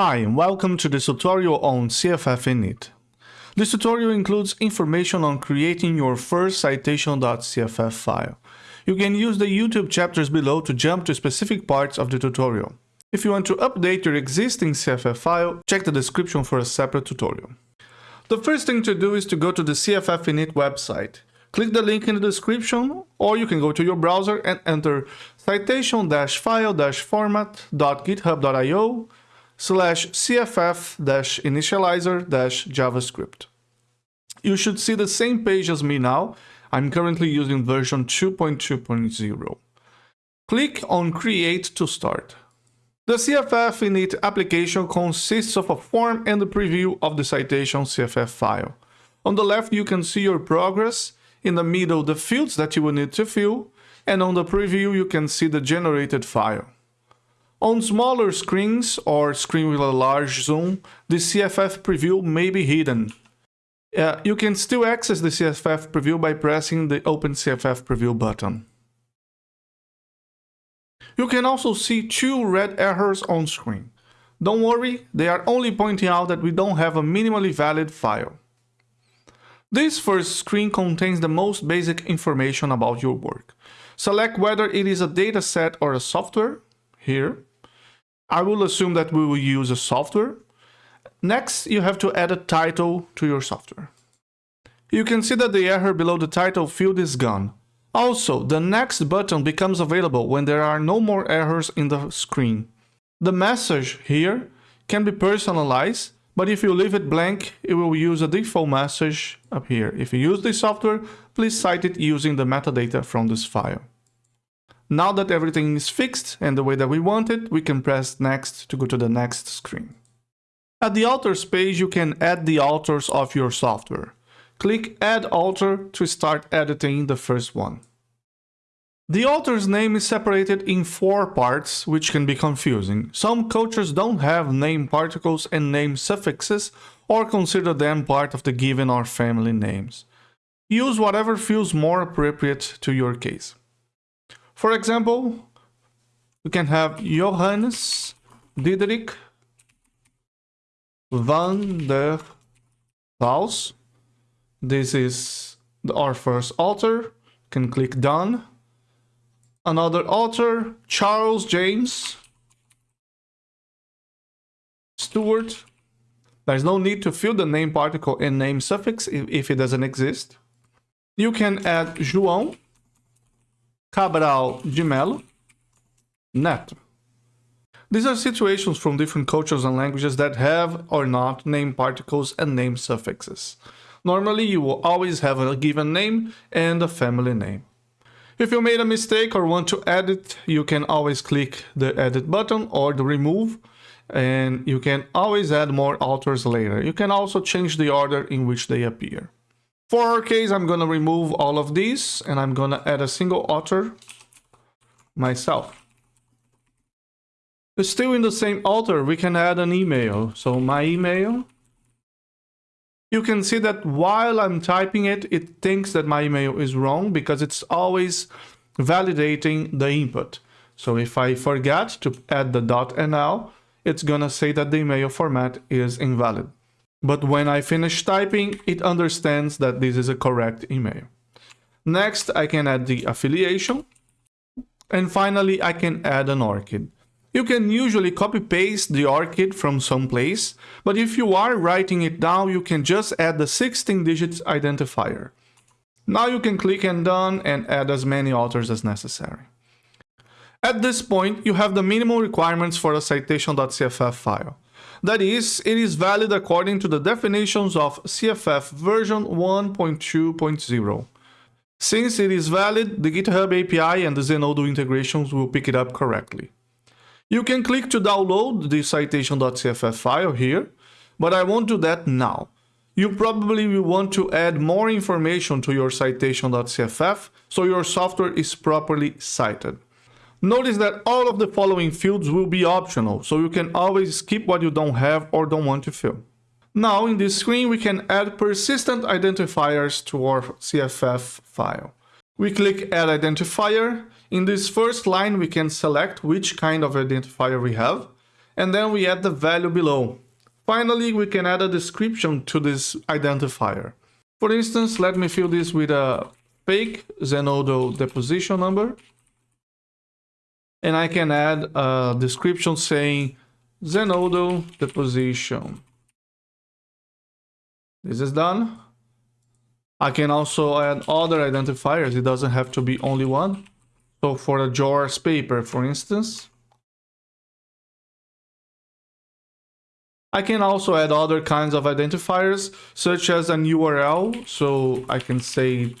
Hi and welcome to this tutorial on CFF init. This tutorial includes information on creating your first citation.cff file. You can use the YouTube chapters below to jump to specific parts of the tutorial. If you want to update your existing CFF file, check the description for a separate tutorial. The first thing to do is to go to the CFF init website. Click the link in the description or you can go to your browser and enter citation-file-format.github.io slash cff-initializer-javascript. You should see the same page as me now. I'm currently using version 2.2.0. Click on Create to start. The CFF init application consists of a form and a preview of the citation CFF file. On the left you can see your progress, in the middle the fields that you will need to fill, and on the preview you can see the generated file. On smaller screens or screen with a large zoom, the CFF preview may be hidden. Uh, you can still access the CFF preview by pressing the Open CFF Preview button. You can also see two red errors on screen. Don't worry, they are only pointing out that we don't have a minimally valid file. This first screen contains the most basic information about your work. Select whether it is a dataset or a software, here. I will assume that we will use a software. Next, you have to add a title to your software. You can see that the error below the title field is gone. Also, the next button becomes available when there are no more errors in the screen. The message here can be personalized, but if you leave it blank, it will use a default message up here. If you use this software, please cite it using the metadata from this file. Now that everything is fixed and the way that we want it, we can press next to go to the next screen. At the authors page, you can add the authors of your software. Click add alter to start editing the first one. The author's name is separated in four parts, which can be confusing. Some cultures don't have name particles and name suffixes or consider them part of the given or family names. Use whatever feels more appropriate to your case. For example, we can have Johannes Diederik van der Waals. This is our first author. Can click done. Another author, Charles James Stewart. There's no need to fill the name particle and name suffix if, if it doesn't exist. You can add João Cabral de Melo, Neto. These are situations from different cultures and languages that have or not name particles and name suffixes. Normally, you will always have a given name and a family name. If you made a mistake or want to edit, you can always click the edit button or the remove and you can always add more authors later. You can also change the order in which they appear. For our case, I'm going to remove all of these and I'm going to add a single author myself. Still in the same author, we can add an email. So my email. You can see that while I'm typing it, it thinks that my email is wrong because it's always validating the input. So if I forget to add the .nl, it's gonna say that the email format is invalid. But when I finish typing, it understands that this is a correct email. Next, I can add the affiliation. And finally, I can add an ORCID. You can usually copy paste the ORCID from some place, but if you are writing it down, you can just add the 16 digits identifier. Now you can click and done and add as many authors as necessary. At this point, you have the minimum requirements for a citation.cff file. That is, it is valid according to the definitions of CFF version 1.2.0. Since it is valid, the GitHub API and the Zenodo integrations will pick it up correctly. You can click to download the citation.cff file here, but I won't do that now. You probably will want to add more information to your citation.cff so your software is properly cited. Notice that all of the following fields will be optional, so you can always skip what you don't have or don't want to fill. Now in this screen we can add persistent identifiers to our CFF file. We click add identifier. In this first line we can select which kind of identifier we have and then we add the value below. Finally, we can add a description to this identifier. For instance, let me fill this with a fake Zenodo deposition number. And I can add a description saying Zenodo deposition. This is done. I can also add other identifiers. It doesn't have to be only one. So for a JOSS paper, for instance, I can also add other kinds of identifiers, such as an URL. So I can say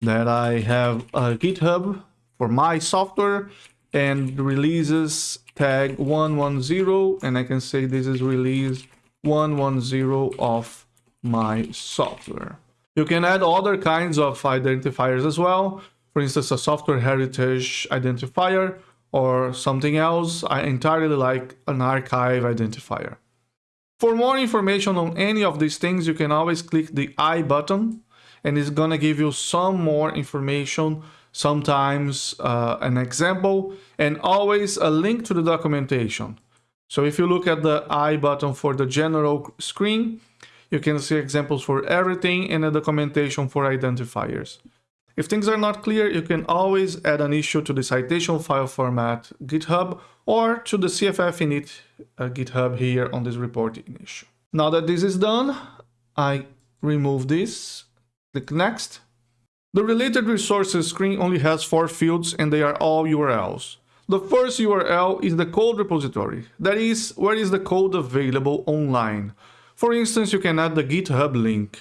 that I have a GitHub for my software and releases tag 110 and I can say this is release 110 of my software. You can add other kinds of identifiers as well. For instance, a software heritage identifier or something else. I entirely like an archive identifier. For more information on any of these things, you can always click the I button and it's gonna give you some more information, sometimes uh, an example, and always a link to the documentation. So if you look at the I button for the general screen, you can see examples for everything and a documentation for identifiers. If things are not clear, you can always add an issue to the citation file format GitHub or to the CFF init uh, GitHub here on this reporting issue. Now that this is done, I remove this, click next. The related resources screen only has four fields and they are all URLs. The first URL is the code repository, that is, where is the code available online. For instance, you can add the GitHub link.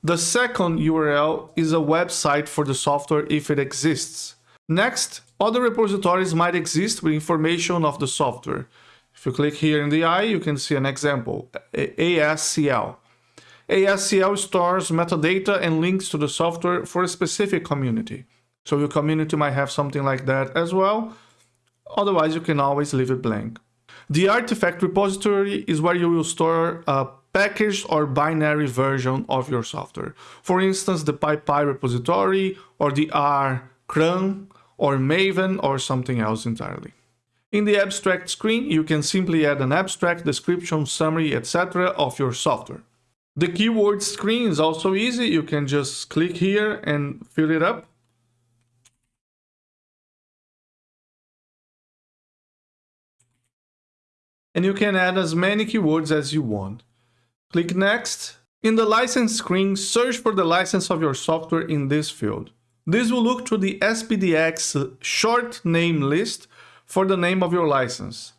The second URL is a website for the software if it exists. Next, other repositories might exist with information of the software. If you click here in the eye, you can see an example, ASCL. ASCL stores metadata and links to the software for a specific community. So your community might have something like that as well. Otherwise, you can always leave it blank. The artifact repository is where you will store a packaged or binary version of your software. For instance, the PyPI repository or the R CRAN or Maven or something else entirely. In the abstract screen, you can simply add an abstract, description, summary, etc. of your software. The keyword screen is also easy. You can just click here and fill it up. And you can add as many keywords as you want. Click Next. In the license screen, search for the license of your software in this field. This will look to the SPDX short name list for the name of your license.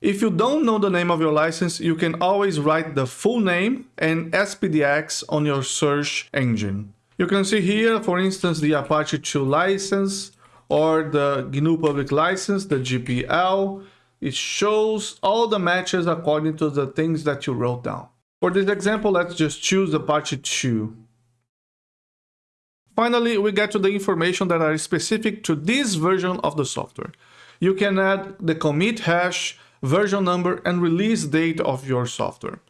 If you don't know the name of your license, you can always write the full name and SPDX on your search engine. You can see here, for instance, the Apache 2 license or the GNU public license, the GPL. It shows all the matches according to the things that you wrote down. For this example, let's just choose Apache 2. Finally, we get to the information that are specific to this version of the software. You can add the commit hash, version number, and release date of your software.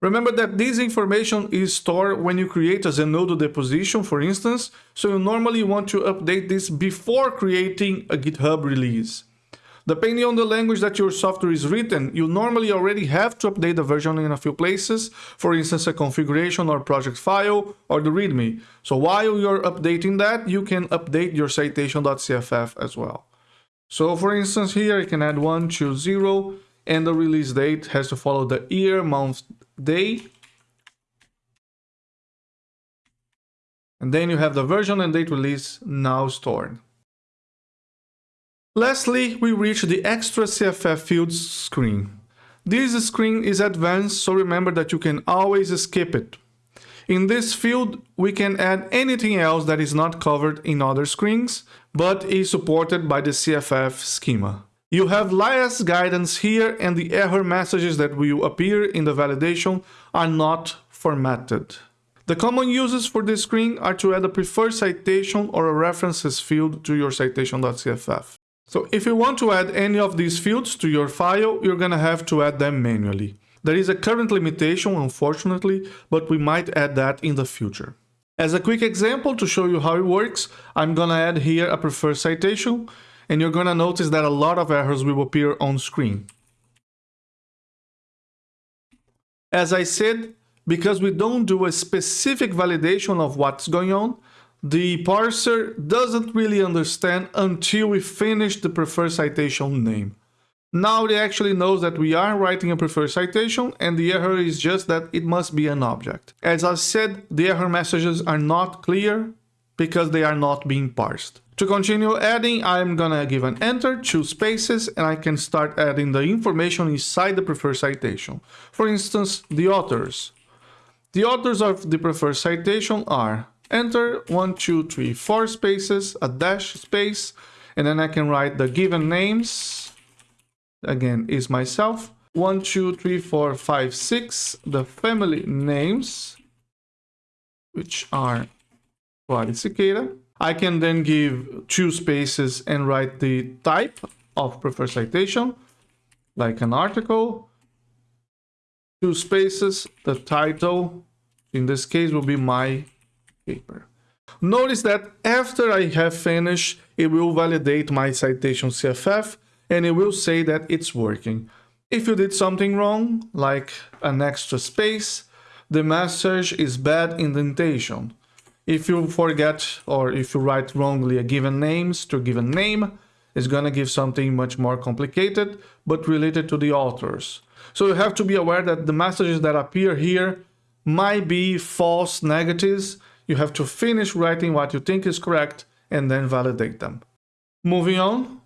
Remember that this information is stored when you create a Zenodo deposition, for instance, so you normally want to update this before creating a GitHub release. Depending on the language that your software is written, you normally already have to update the version in a few places, for instance a configuration or project file or the README. So while you're updating that, you can update your citation.cff as well. So for instance here I can add 120 and the release date has to follow the year, month, day. And then you have the version and date release now stored. Lastly, we reach the extra CFF fields screen. This screen is advanced, so remember that you can always skip it. In this field, we can add anything else that is not covered in other screens, but is supported by the CFF schema. You have last guidance here and the error messages that will appear in the validation are not formatted. The common uses for this screen are to add a preferred citation or a references field to your citation.cff. So if you want to add any of these fields to your file, you're gonna have to add them manually. There is a current limitation, unfortunately, but we might add that in the future. As a quick example to show you how it works, I'm gonna add here a preferred citation, and you're gonna notice that a lot of errors will appear on screen. As I said, because we don't do a specific validation of what's going on, the parser doesn't really understand until we finish the preferred citation name. Now it actually knows that we are writing a preferred citation and the error is just that it must be an object. As I said, the error messages are not clear because they are not being parsed. To continue adding, I'm gonna give an enter, two spaces, and I can start adding the information inside the preferred citation. For instance, the authors. The authors of the preferred citation are enter, one, two, three, four spaces, a dash space, and then I can write the given names, again, is myself, one, two, three, four, five, six, the family names, which are Siqueira. I can then give two spaces and write the type of preferred citation, like an article, two spaces, the title, in this case will be my paper. Notice that after I have finished, it will validate my citation CFF and it will say that it's working. If you did something wrong, like an extra space, the message is bad indentation. If you forget or if you write wrongly a given names to a given name, it's gonna give something much more complicated, but related to the authors. So you have to be aware that the messages that appear here might be false negatives you have to finish writing what you think is correct and then validate them. Moving on.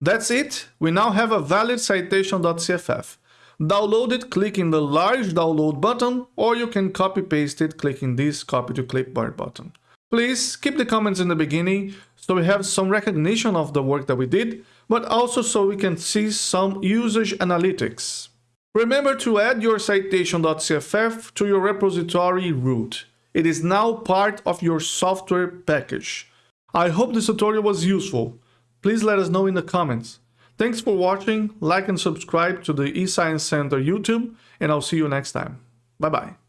That's it. We now have a valid citation.cff. Download it clicking the large download button or you can copy paste it clicking this copy to clipboard button. Please keep the comments in the beginning so we have some recognition of the work that we did, but also so we can see some usage analytics. Remember to add your citation.cff to your repository root. It is now part of your software package. I hope this tutorial was useful. Please let us know in the comments. Thanks for watching, like and subscribe to the eScience Center YouTube, and I'll see you next time. Bye bye.